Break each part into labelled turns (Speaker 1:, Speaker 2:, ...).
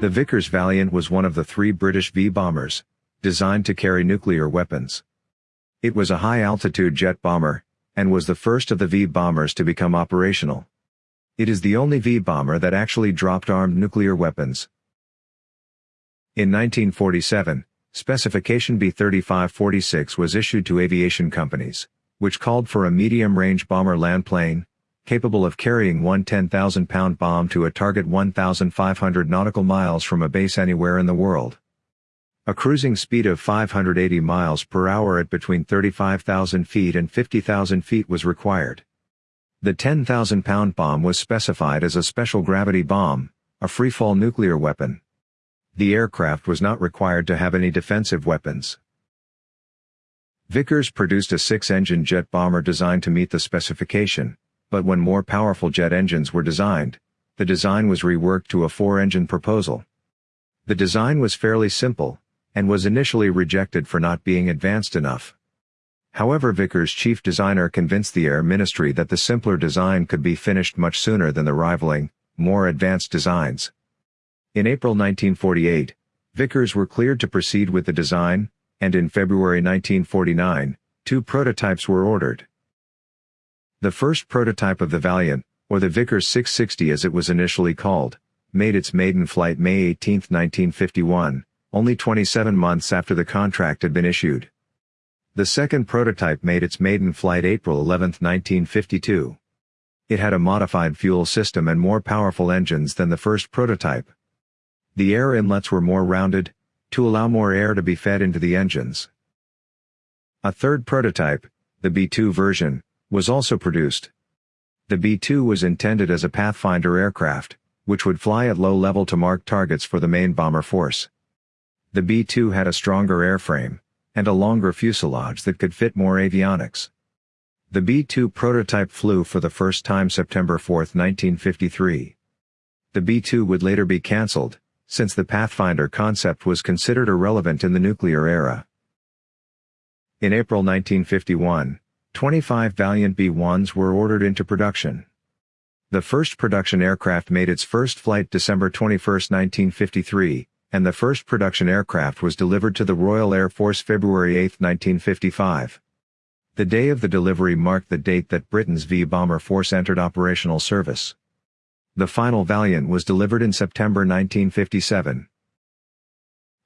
Speaker 1: The Vickers Valiant was one of the three British V-bombers, designed to carry nuclear weapons. It was a high-altitude jet bomber, and was the first of the V-bombers to become operational. It is the only V-bomber that actually dropped armed nuclear weapons. In 1947, Specification B-3546 was issued to aviation companies, which called for a medium-range bomber land plane, capable of carrying one 10,000-pound bomb to a target 1,500 nautical miles from a base anywhere in the world. A cruising speed of 580 miles per hour at between 35,000 feet and 50,000 feet was required. The 10,000-pound bomb was specified as a special gravity bomb, a freefall nuclear weapon. The aircraft was not required to have any defensive weapons. Vickers produced a six-engine jet bomber designed to meet the specification, but when more powerful jet engines were designed, the design was reworked to a four-engine proposal. The design was fairly simple, and was initially rejected for not being advanced enough. However Vickers' chief designer convinced the Air Ministry that the simpler design could be finished much sooner than the rivaling, more advanced designs. In April 1948, Vickers were cleared to proceed with the design, and in February 1949, two prototypes were ordered. The first prototype of the Valiant, or the Vickers 660 as it was initially called, made its maiden flight May 18, 1951, only 27 months after the contract had been issued. The second prototype made its maiden flight April 11, 1952. It had a modified fuel system and more powerful engines than the first prototype. The air inlets were more rounded, to allow more air to be fed into the engines. A third prototype, the B-2 version, was also produced. The B-2 was intended as a Pathfinder aircraft, which would fly at low level to mark targets for the main bomber force. The B-2 had a stronger airframe, and a longer fuselage that could fit more avionics. The B-2 prototype flew for the first time September 4, 1953. The B-2 would later be cancelled, since the Pathfinder concept was considered irrelevant in the nuclear era. In April 1951, 25 Valiant B-1s were ordered into production. The first production aircraft made its first flight December 21, 1953, and the first production aircraft was delivered to the Royal Air Force February 8, 1955. The day of the delivery marked the date that Britain's V-bomber force entered operational service. The final Valiant was delivered in September 1957.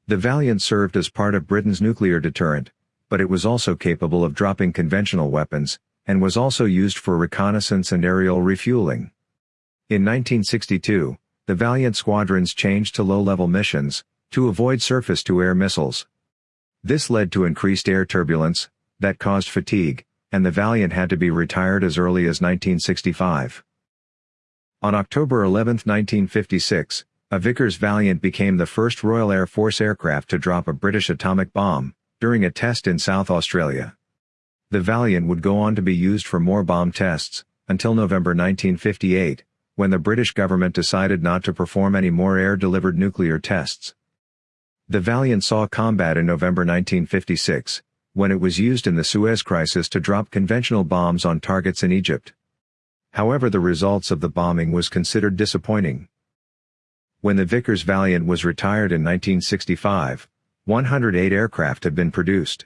Speaker 1: The Valiant served as part of Britain's nuclear deterrent, but it was also capable of dropping conventional weapons, and was also used for reconnaissance and aerial refueling. In 1962, the Valiant squadrons changed to low-level missions, to avoid surface-to-air missiles. This led to increased air turbulence, that caused fatigue, and the Valiant had to be retired as early as 1965. On October 11, 1956, a Vickers Valiant became the first Royal Air Force aircraft to drop a British atomic bomb, during a test in South Australia. The Valiant would go on to be used for more bomb tests, until November 1958, when the British government decided not to perform any more air-delivered nuclear tests. The Valiant saw combat in November 1956, when it was used in the Suez Crisis to drop conventional bombs on targets in Egypt. However the results of the bombing was considered disappointing. When the Vickers Valiant was retired in 1965, 108 aircraft had been produced.